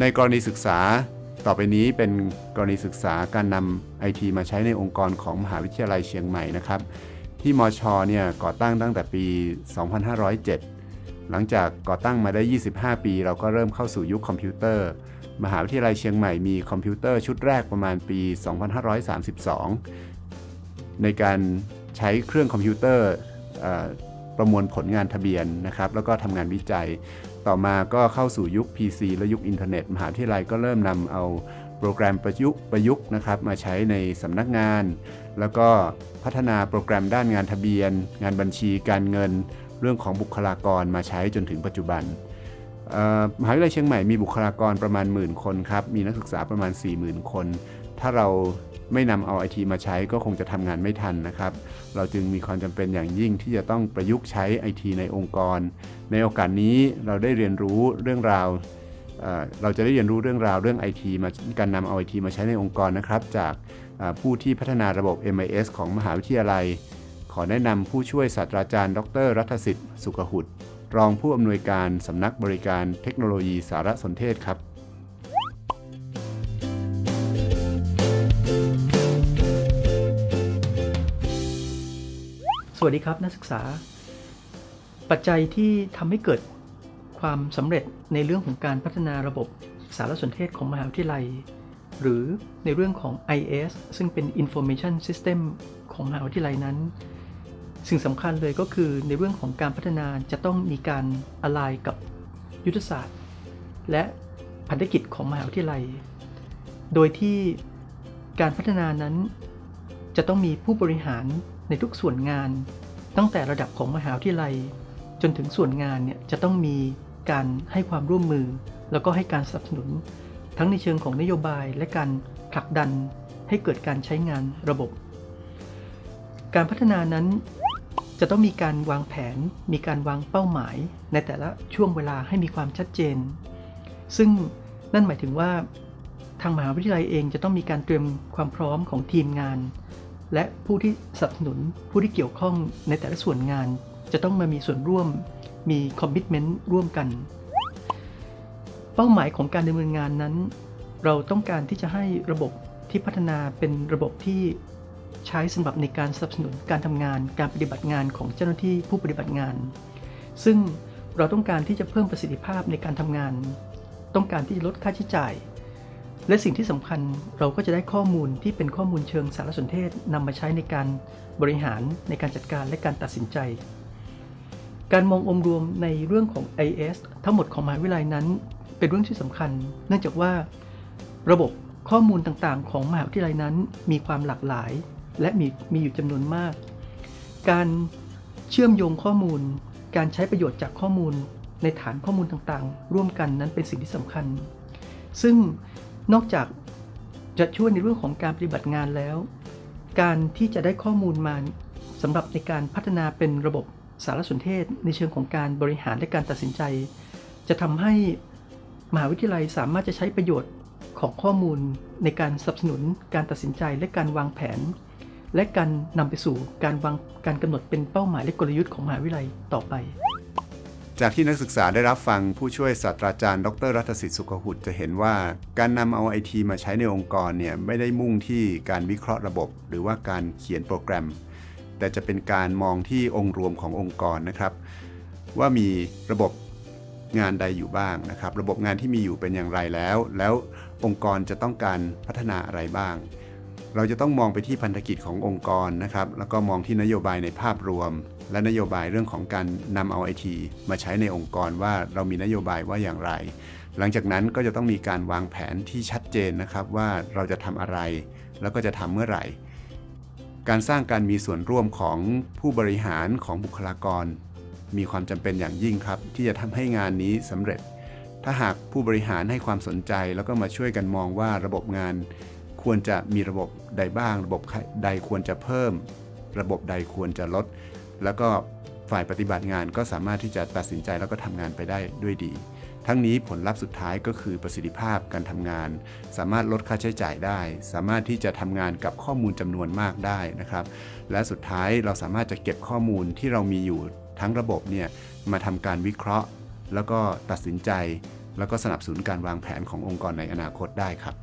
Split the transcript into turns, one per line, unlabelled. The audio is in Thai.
ในกรณีศึกษาต่อไปนี้เป็นกรณีศึกษาการนำไอทีมาใช้ในองค์กรของมหาวิทยาลัยเชียงใหม่นะครับ ที่มชเนี่ยก่อตั้งตั้งแต่ปี 2507 หลังจากก่อตั้งมาได้ 25 ปี เราก็เริ่มเข้าสู่ยุคคอมพิวเตอร์ มหาวิทยาลัยเชียงใหม่มีคอมพิวเตอร์ชุดแรกประมาณปี 2532 ในการใช้เครื่องคอมพิวเตอร์ประมวลผลงานทะเบียนนะครับ แล้วก็ทำงานวิจัย ต่อมาก็เข้าสู่ยุค PC และยุคอินเทอร์เน็ต มหาวิทยาลัยก็เริ่มนำเอาโปรแกรมประยุกต์ประยุกต์นะครับมาใช้ในสำนักงาน แล้วก็พัฒนาโปรแกรมด้านงานทะเบียน งานบัญชีการเงิน เรื่องของบุคลากรมาใช้จนถึงปัจจุบันมหาวิทยาลัยเชียงใหม่มีบุคลากรประมาณหมื่นคนครับมีนักศึกษาประมาณ 40,000 คน ถ้าเรา ไม่นำเอาไอทีมาใช้ก็คงจะทำงานไม่ทันนะครับ เราจึงมีความจำเป็นอย่างยิ่งที่จะต้องประยุกต์ใช้ไอทีในองค์กร ในโอกาสนี้เราได้เรียนรู้เรื่องราวเราจะได้เรียนรู้เรื่องราวเรื่องไอทีมาการนำเอาไอทีมาใช้ในองค์กรนะครับ จากผู้ที่พัฒนาระบบ MIS ของมหาวิทยาลัย ขอแนะนำผู้ช่วยศาสตราจารย์ ดร รัฐสิทธิ์ สุขหุดรองผู้อำนวยการสำนักบริการเทคโนโลยีสารสนเทศครับ
วัสดีครับนักศึกษา ปัจจัยที่ทำให้เกิดความสำเร็จในเรื่องของการพัฒนาระบบสารสนเทศของมหาวิทยาลัย หรือในเรื่องของ IS ซึ่งเป็น Information System ของมหาวิทยาลัยนั้น สิ่งสำคัญเลยก็คือในเรื่องของการพัฒนาจะต้องมีการอะไรกับยุทธศาสตร์ และพันธกิจของมหาวิทยาลัย โดยที่การพัฒนานั้น จะต้องมีผู้บริหารในทุกส่วนงาน ตั้งแต่ระดับของมหาวิทยาลัย จนถึงส่วนงานเนี่ยจะต้องมีการให้ความร่วมมือ แล้วก็ให้การสนับสนุน ทั้งในเชิงของนโยบายและการผลักดันให้เกิดการใช้งานระบบ การพัฒนานั้นจะต้องมีการวางแผน มีการวางเป้าหมาย ในแต่ละช่วงเวลาให้มีความชัดเจน ซึ่งนั่นหมายถึงว่า ทางมหาวิทยาลัยเองจะต้องมีการเตรียมความพร้อมของทีมงาน และผู้ที่สนับสนุนผู้ที่เกี่ยวข้องในแต่ละส่วนงาน จะต้องมามีส่วนร่วม มีคอมมิชเมนต์ร่วมกัน เป้าหมายของการดำเนินงานนั้น เราต้องการที่จะให้ระบบที่พัฒนาเป็นระบบที่ใช้สำหรับในการสนับสนุนการทำงาน การปฏิบัติงานของเจ้าหน้าที่ผู้ปฏิบัติงาน ซึ่งเราต้องการที่จะเพิ่มประสิทธิภาพในการทำงาน ต้องการที่จะลดค่าใช้จ่าย และสิ่งที่สำคัญเราก็จะได้ข้อมูลที่เป็นข้อมูลเชิงสารสนเทศนำมาใช้ในการบริหารในการจัดการและการตัดสินใจ การมององค์รวมในเรื่องของ IS ทั้งหมดของมหาวิทยาลัยนั้น เป็นเรื่องที่สำคัญ เนื่องจากว่า ระบบข้อมูลต่างๆ ของมหาวิทยาลัยนั้น มีความหลากหลาย และมีมีอยู่จำนวนมาก การเชื่อมโยงข้อมูล การใช้ประโยชน์จากข้อมูล ในฐานข้อมูลต่างๆ ร่วมกันนั้นเป็นสิ่งที่สำคัญ ซึ่ง นอกจากจะช่วยในเรื่องของการปฏิบัติงานแล้ว การที่จะได้ข้อมูลมาสำหรับในการพัฒนาเป็นระบบสารสนเทศ ในเชิงของการบริหารและการตัดสินใจ จะทำให้มหาวิทยาลัยสามารถจะใช้ประโยชน์ของข้อมูลในการสนับสนุนการตัดสินใจและการวางแผน และการนำไปสู่การวางการกำหนดเป็นเป้าหมายและกลยุทธ์ของมหาวิทยาลัยต่อไป
จากที่นักศึกษาได้รับฟังผู้ช่วยศาสตราจารย์ ดรรัตสิทธิ์สุขหุดจะเห็นว่าการนำเอาไอทีมาใช้ในองค์กรเนี่ยไม่ได้มุ่งที่การวิเคราะห์ระบบ หรือว่าการเขียนโปรแกรม แต่จะเป็นการมองที่องค์รวมขององค์กรนะครับ ว่ามีระบบงานใดอยู่บ้างนะครับ ระบบงานที่มีอยู่เป็นอย่างไรแล้ว แล้วองค์กรจะต้องการพัฒนาอะไรบ้าง เราจะต้องมองไปที่พันธกิจขององค์กรนะครับ แล้วก็มองที่นโยบายในภาพรวม และนโยบายเรื่องของการนำเอาไอทีมาใช้ในองค์กรว่าเรามีนโยบายว่าอย่างไร หลังจากนั้นก็จะต้องมีการวางแผนที่ชัดเจนนะครับว่าเราจะทำอะไร แล้วก็จะทำเมื่อไหร่ การสร้างการมีส่วนร่วมของผู้บริหารของบุคลากร มีความจำเป็นอย่างยิ่งครับ ที่จะทำให้งานนี้สำเร็จ ถ้าหากผู้บริหารให้ความสนใจแล้วก็มาช่วยกันมองว่าระบบงาน ควรจะมีระบบใดบ้าง ระบบใดควรจะเพิ่ม ระบบใดควรจะลด แล้วก็ฝ่ายปฏิบัติงานก็สามารถที่จะตัดสินใจแล้วก็ทำงานไปได้ด้วยดี ทั้งนี้ผลลัพธ์สุดท้ายก็คือประสิทธิภาพการทำงาน สามารถลดค่าใช้จ่ายได้ สามารถที่จะทำงานกับข้อมูลจำนวนมากได้นะครับ และสุดท้ายเราสามารถจะเก็บข้อมูลที่เรามีอยู่ทั้งระบบเนี่ยมาทำการวิเคราะห์ แล้วก็ตัดสินใจ แล้วก็สนับสนุนการวางแผนขององค์กรในอนาคตได้ครับ